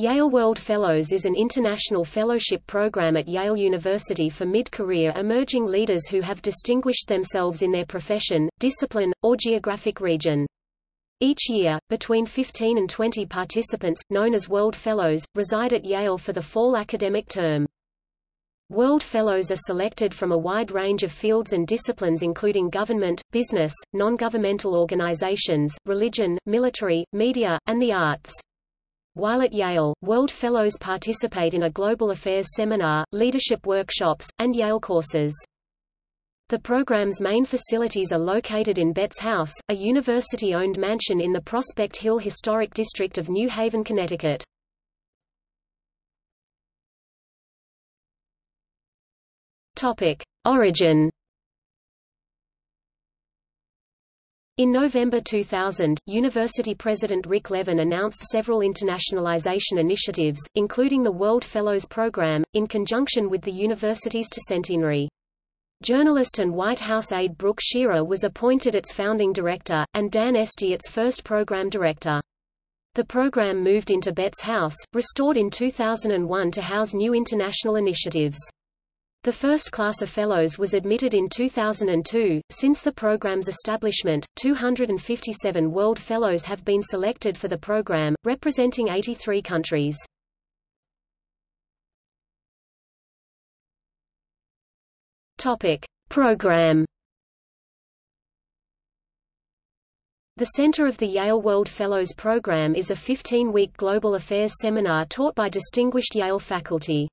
Yale World Fellows is an international fellowship program at Yale University for mid-career emerging leaders who have distinguished themselves in their profession, discipline, or geographic region. Each year, between 15 and 20 participants, known as World Fellows, reside at Yale for the fall academic term. World Fellows are selected from a wide range of fields and disciplines including government, business, non-governmental organizations, religion, military, media, and the arts. While at Yale, World Fellows participate in a Global Affairs seminar, leadership workshops, and Yale courses. The program's main facilities are located in Betts House, a university-owned mansion in the Prospect Hill Historic District of New Haven, Connecticut. Topic: Origin In November 2000, university president Rick Levin announced several internationalization initiatives, including the World Fellows Program, in conjunction with the university's centenary. Journalist and White House aide Brooke Shearer was appointed its founding director, and Dan Esty its first program director. The program moved into Betts House, restored in 2001 to house new international initiatives. The first class of fellows was admitted in 2002. Since the program's establishment, 257 World Fellows have been selected for the program, representing 83 countries. Topic: Program The center of the Yale World Fellows Program is a 15-week global affairs seminar taught by distinguished Yale faculty.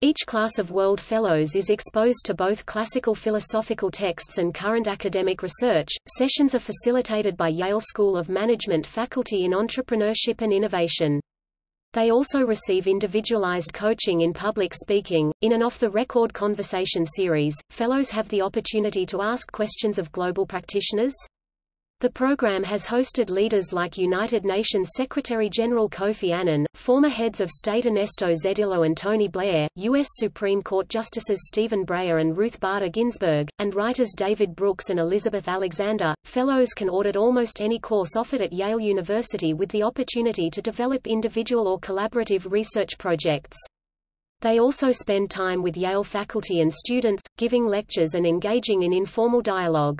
Each class of World Fellows is exposed to both classical philosophical texts and current academic research. Sessions are facilitated by Yale School of Management faculty in entrepreneurship and innovation. They also receive individualized coaching in public speaking. In an off the record conversation series, fellows have the opportunity to ask questions of global practitioners, the program has hosted leaders like United Nations Secretary-General Kofi Annan, former heads of state Ernesto Zedillo and Tony Blair, U.S. Supreme Court Justices Stephen Breyer and Ruth Bader Ginsburg, and writers David Brooks and Elizabeth Alexander. Fellows can audit almost any course offered at Yale University with the opportunity to develop individual or collaborative research projects. They also spend time with Yale faculty and students, giving lectures and engaging in informal dialogue.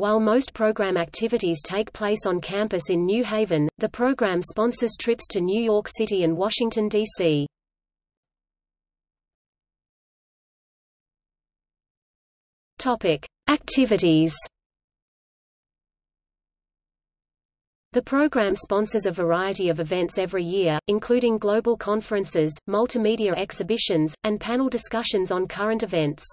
While most program activities take place on campus in New Haven, the program sponsors trips to New York City and Washington, D.C. Topic: Activities. The program sponsors a variety of events every year, including global conferences, multimedia exhibitions, and panel discussions on current events.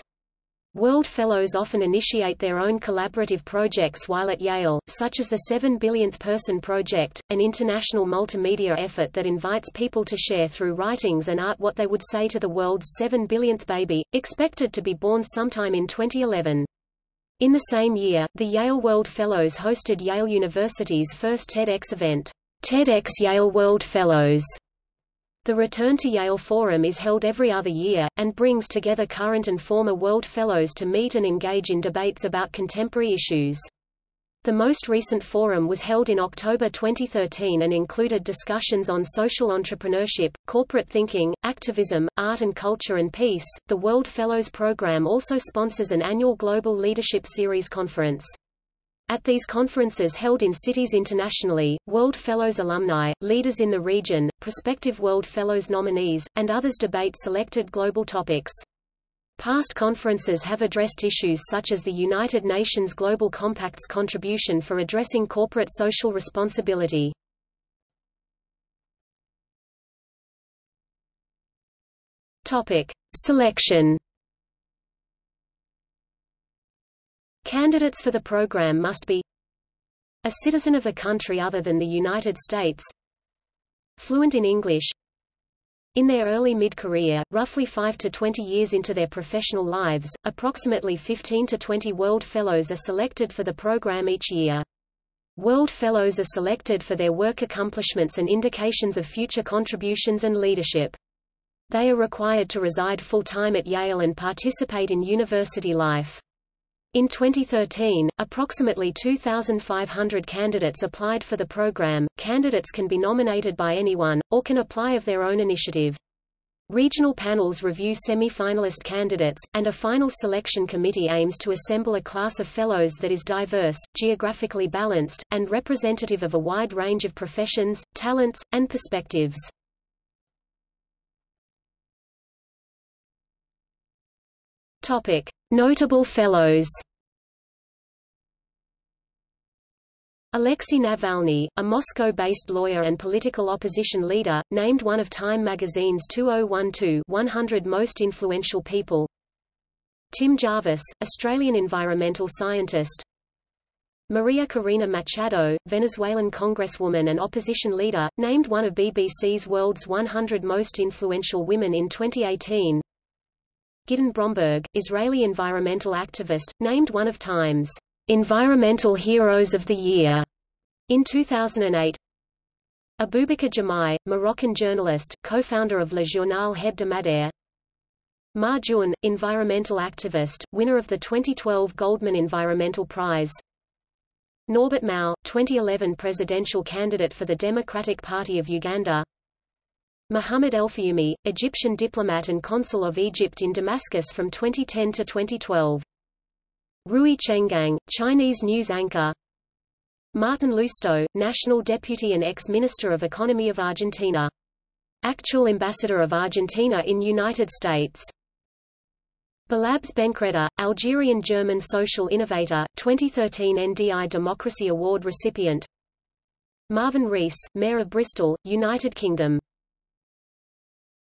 World Fellows often initiate their own collaborative projects while at Yale, such as the 7 Billionth Person Project, an international multimedia effort that invites people to share through writings and art what they would say to the world's 7 billionth baby, expected to be born sometime in 2011. In the same year, the Yale World Fellows hosted Yale University's first TEDx event, TEDx Yale World Fellows, the Return to Yale Forum is held every other year, and brings together current and former World Fellows to meet and engage in debates about contemporary issues. The most recent forum was held in October 2013 and included discussions on social entrepreneurship, corporate thinking, activism, art and culture and peace. The World Fellows Program also sponsors an annual Global Leadership Series conference. At these conferences held in cities internationally, World Fellows alumni, leaders in the region, prospective World Fellows nominees, and others debate selected global topics. Past conferences have addressed issues such as the United Nations Global Compact's contribution for addressing corporate social responsibility. Topic: Selection Candidates for the program must be a citizen of a country other than the United States, fluent in English, in their early mid-career, roughly 5 to 20 years into their professional lives, approximately 15 to 20 World Fellows are selected for the program each year. World Fellows are selected for their work accomplishments and indications of future contributions and leadership. They are required to reside full-time at Yale and participate in university life. In 2013, approximately 2,500 candidates applied for the program. Candidates can be nominated by anyone, or can apply of their own initiative. Regional panels review semi-finalist candidates, and a final selection committee aims to assemble a class of fellows that is diverse, geographically balanced, and representative of a wide range of professions, talents, and perspectives. Topic: Notable fellows. Alexei Navalny, a Moscow-based lawyer and political opposition leader, named one of Time magazine's 2012 100 most influential people. Tim Jarvis, Australian environmental scientist. Maria Corina Machado, Venezuelan congresswoman and opposition leader, named one of BBC's World's 100 Most Influential Women in 2018. Gideon Bromberg, Israeli environmental activist, named one of Time's Environmental Heroes of the Year in 2008. Abubakar Jamai, Moroccan journalist, co-founder of Le Journal Hebdomadaire. Ma Jun, environmental activist, winner of the 2012 Goldman Environmental Prize. Norbert Mao, 2011 presidential candidate for the Democratic Party of Uganda. Mohammed Elfioumi, Egyptian diplomat and consul of Egypt in Damascus from 2010 to 2012. Rui Chenggang, Chinese news anchor. Martin Lousteau, National Deputy and ex-Minister of Economy of Argentina. Actual Ambassador of Argentina in United States. Balabs Benkreda, Algerian-German social innovator, 2013 NDI Democracy Award recipient. Marvin Rees, Mayor of Bristol, United Kingdom